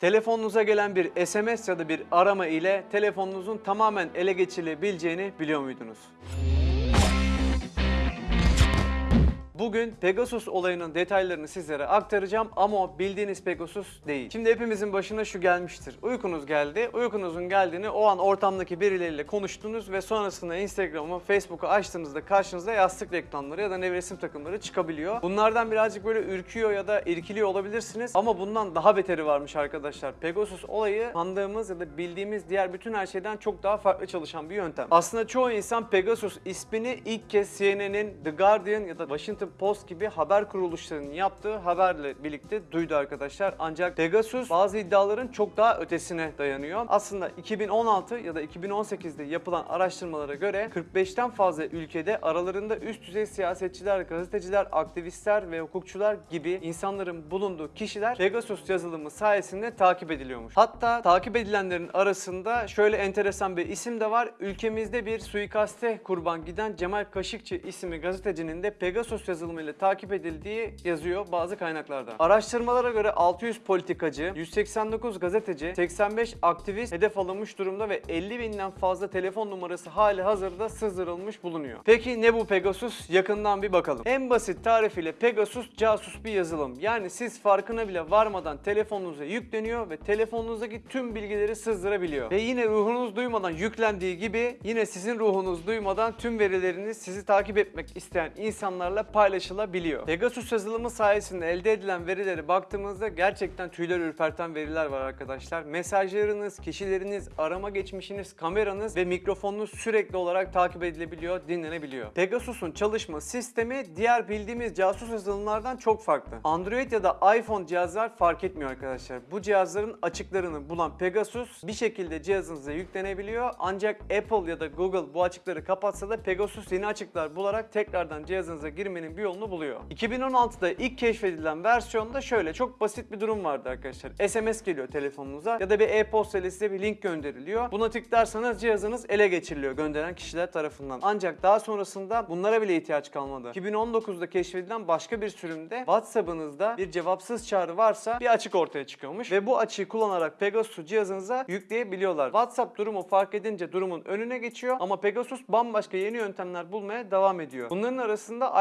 Telefonunuza gelen bir SMS ya da bir arama ile telefonunuzun tamamen ele geçirilebileceğini biliyor muydunuz? Bugün Pegasus olayının detaylarını sizlere aktaracağım ama bildiğiniz Pegasus değil. Şimdi hepimizin başına şu gelmiştir. Uykunuz geldi. Uykunuzun geldiğini o an ortamdaki birileriyle konuştunuz ve sonrasında Instagram'ı, Facebook'u açtığınızda karşınıza yastık reklamları ya da nevresim takımları çıkabiliyor. Bunlardan birazcık böyle ürküyor ya da irkiliyor olabilirsiniz ama bundan daha beteri varmış arkadaşlar. Pegasus olayı sandığımız ya da bildiğimiz diğer bütün her şeyden çok daha farklı çalışan bir yöntem. Aslında çoğu insan Pegasus ismini ilk kez CNN'in The Guardian ya da Washington Post gibi haber kuruluşlarının yaptığı haberle birlikte duydu arkadaşlar. Ancak Pegasus bazı iddiaların çok daha ötesine dayanıyor. Aslında 2016 ya da 2018'de yapılan araştırmalara göre 45'ten fazla ülkede aralarında üst düzey siyasetçiler, gazeteciler, aktivistler ve hukukçular gibi insanların bulunduğu kişiler Pegasus yazılımı sayesinde takip ediliyormuş. Hatta takip edilenlerin arasında şöyle enteresan bir isim de var. Ülkemizde bir suikaste kurban giden Cemal Kaşıkçı isimli gazetecinin de Pegasus yazılımıyla takip edildiği yazıyor bazı kaynaklarda. Araştırmalara göre 600 politikacı, 189 gazeteci, 85 aktivist hedef alınmış durumda ve 50 binden fazla telefon numarası hali hazırda sızdırılmış bulunuyor. Peki ne bu Pegasus? Yakından bir bakalım. En basit tarifiyle Pegasus casus bir yazılım. Yani siz farkına bile varmadan telefonunuza yükleniyor ve telefonunuzdaki tüm bilgileri sızdırabiliyor. Ve yine ruhunuz duymadan yüklendiği gibi yine sizin ruhunuz duymadan tüm verileriniz sizi takip etmek isteyen insanlarla paylaşılabiliyor. Pegasus yazılımı sayesinde elde edilen verilere baktığımızda gerçekten tüyler ürperten veriler var arkadaşlar. Mesajlarınız, kişileriniz, arama geçmişiniz, kameranız ve mikrofonunuz sürekli olarak takip edilebiliyor, dinlenebiliyor. Pegasus'un çalışma sistemi diğer bildiğimiz casus yazılımlardan çok farklı. Android ya da iPhone cihazlar fark etmiyor arkadaşlar. Bu cihazların açıklarını bulan Pegasus bir şekilde cihazınıza yüklenebiliyor. Ancak Apple ya da Google bu açıkları kapatsa da Pegasus yeni açıklar bularak tekrardan cihazınıza girmenin bir yolunu buluyor. 2016'da ilk keşfedilen versiyonda şöyle çok basit bir durum vardı arkadaşlar. SMS geliyor telefonunuza ya da bir e-posta ile size bir link gönderiliyor. Buna tıklarsanız cihazınız ele geçiriliyor gönderen kişiler tarafından. Ancak daha sonrasında bunlara bile ihtiyaç kalmadı. 2019'da keşfedilen başka bir sürümde WhatsApp'ınızda bir cevapsız çağrı varsa bir açık ortaya çıkıyormuş ve bu açığı kullanarak Pegasus'u cihazınıza yükleyebiliyorlar. WhatsApp durumu fark edince durumun önüne geçiyor ama Pegasus bambaşka yeni yöntemler bulmaya devam ediyor. Bunların arasında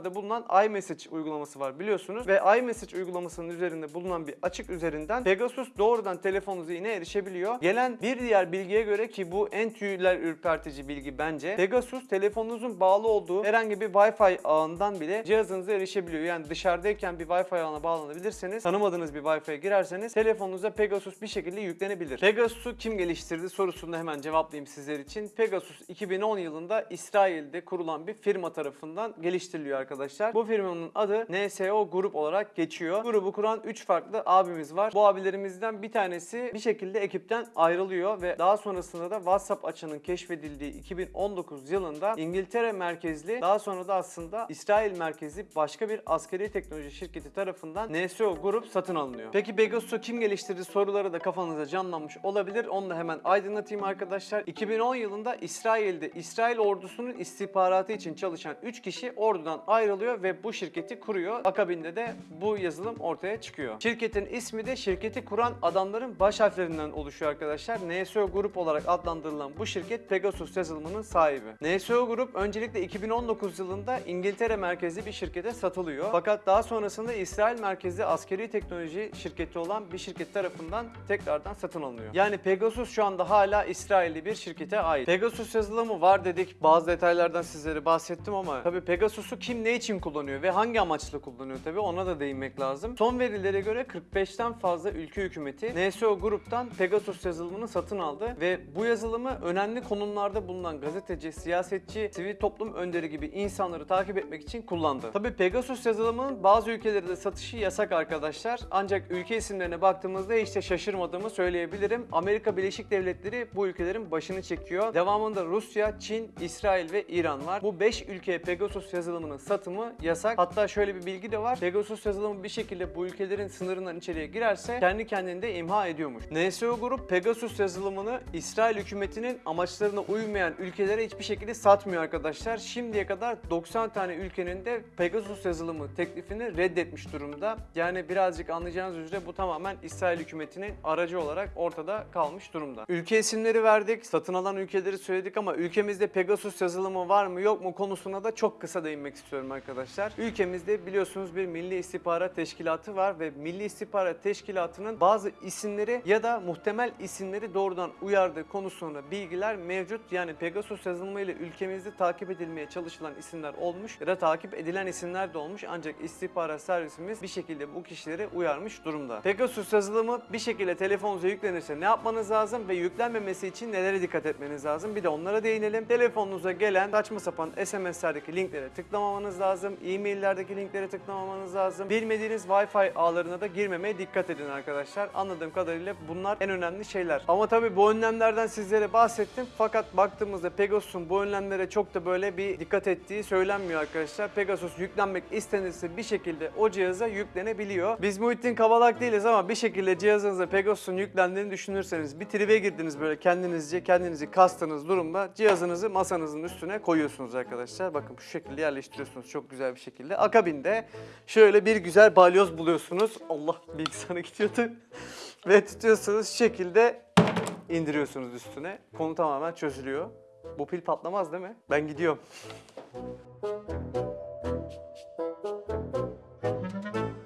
iPhone'larda bulunan iMessage uygulaması var biliyorsunuz ve iMessage uygulamasının üzerinde bulunan bir açık üzerinden Pegasus doğrudan telefonunuza yine erişebiliyor. Gelen bir diğer bilgiye göre ki bu en tüyler ürpertici bilgi bence. Pegasus telefonunuzun bağlı olduğu herhangi bir Wi-Fi ağından bile cihazınıza erişebiliyor. Yani dışarıdayken bir Wi-Fi ağına bağlanabilirseniz, tanımadığınız bir Wi-Fi'ye girerseniz telefonunuza Pegasus bir şekilde yüklenebilir. Pegasus'u kim geliştirdi sorusunu hemen cevaplayayım sizler için. Pegasus 2010 yılında İsrail'de kurulan bir firma tarafından geliştiriliyor arkadaşlar. Bu firmanın adı NSO Grup olarak geçiyor. Grubu kuran 3 farklı abimiz var. Bu abilerimizden bir tanesi bir şekilde ekipten ayrılıyor ve daha sonrasında da WhatsApp açığının keşfedildiği 2019 yılında İngiltere merkezli daha sonra da aslında İsrail merkezli başka bir askeri teknoloji şirketi tarafından NSO Grup satın alınıyor. Peki Pegasus'u kim geliştirdi soruları da kafanızda canlanmış olabilir. Onu da hemen aydınlatayım arkadaşlar. 2010 yılında İsrail'de İsrail ordusunun istihbaratı için çalışan 3 kişi ordudan ayrılıyor ve bu şirketi kuruyor. Akabinde de bu yazılım ortaya çıkıyor. Şirketin ismi de şirketi kuran adamların baş harflerinden oluşuyor arkadaşlar. NSO Grup olarak adlandırılan bu şirket Pegasus yazılımının sahibi. NSO Grup öncelikle 2019 yılında İngiltere merkezli bir şirkete satılıyor. Fakat daha sonrasında İsrail merkezli askeri teknoloji şirketi olan bir şirket tarafından tekrardan satın alınıyor. Yani Pegasus şu anda hala İsrailli bir şirkete ait. Pegasus yazılımı var dedik. Bazı detaylardan sizlere bahsettim ama tabii Pegasus'u kim ne için kullanıyor ve hangi amaçla kullanıyor tabii ona da değinmek lazım. Son verilere göre 45'ten fazla ülke hükümeti NSO gruptan Pegasus yazılımını satın aldı ve bu yazılımı önemli konumlarda bulunan gazeteci, siyasetçi, sivil toplum önderi gibi insanları takip etmek için kullandı. Tabii Pegasus yazılımının bazı ülkelerde satışı yasak arkadaşlar. Ancak ülke isimlerine baktığımızda hiç de şaşırmadığımı söyleyebilirim. Amerika Birleşik Devletleri bu ülkelerin başını çekiyor. Devamında Rusya, Çin, İsrail ve İran var. Bu 5 ülkeye Pegasus yazılımını satımı yasak. Hatta şöyle bir bilgi de var. Pegasus yazılımı bir şekilde bu ülkelerin sınırından içeriye girerse kendi kendini de imha ediyormuş. NSO Grup Pegasus yazılımını İsrail hükümetinin amaçlarına uymayan ülkelere hiçbir şekilde satmıyor arkadaşlar. Şimdiye kadar 90 tane ülkenin de Pegasus yazılımı teklifini reddetmiş durumda. Yani birazcık anlayacağınız üzere bu tamamen İsrail hükümetinin aracı olarak ortada kalmış durumda. Ülke isimleri verdik, satın alan ülkeleri söyledik ama ülkemizde Pegasus yazılımı var mı yok mu konusuna da çok kısa değinmek istiyorum arkadaşlar. Ülkemizde biliyorsunuz bir Milli İstihbarat Teşkilatı var ve Milli İstihbarat Teşkilatı'nın bazı isimleri ya da muhtemel isimleri doğrudan uyardığı konusunda bilgiler mevcut. Yani Pegasus yazılımı ile ülkemizde takip edilmeye çalışılan isimler olmuş ya da takip edilen isimler de olmuş ancak istihbarat servisimiz bir şekilde bu kişileri uyarmış durumda. Pegasus yazılımı bir şekilde telefonunuza yüklenirse ne yapmanız lazım ve yüklenmemesi için nelere dikkat etmeniz lazım? Bir de onlara değinelim. Telefonunuza gelen saçma sapan SMS'lerdeki linklere tıklamamanız lazım. E-maillerdeki linklere tıklamamanız lazım. Bilmediğiniz Wi-Fi ağlarına da girmemeye dikkat edin arkadaşlar. Anladığım kadarıyla bunlar en önemli şeyler. Ama tabii bu önlemlerden sizlere bahsettim. Fakat baktığımızda Pegasus'un bu önlemlere çok da böyle bir dikkat ettiği söylenmiyor arkadaşlar. Pegasus yüklenmek istenirse bir şekilde o cihaza yüklenebiliyor. Biz Muhittin Kavalak değiliz ama bir şekilde cihazınıza Pegasus'un yüklendiğini düşünürseniz bir tribe girdiniz böyle kendinizce kendinizi kastığınız durumda cihazınızı masanızın üstüne koyuyorsunuz arkadaşlar. Bakın şu şekilde yerleştiriyorsunuz çok güzel bir şekilde. Akabinde şöyle bir güzel balyoz buluyorsunuz. Allah bilgisayara gidiyordu. Ve tutuyorsunuz şu şekilde indiriyorsunuz üstüne. Konu tamamen çözülüyor. Bu pil patlamaz değil mi? Ben gidiyorum.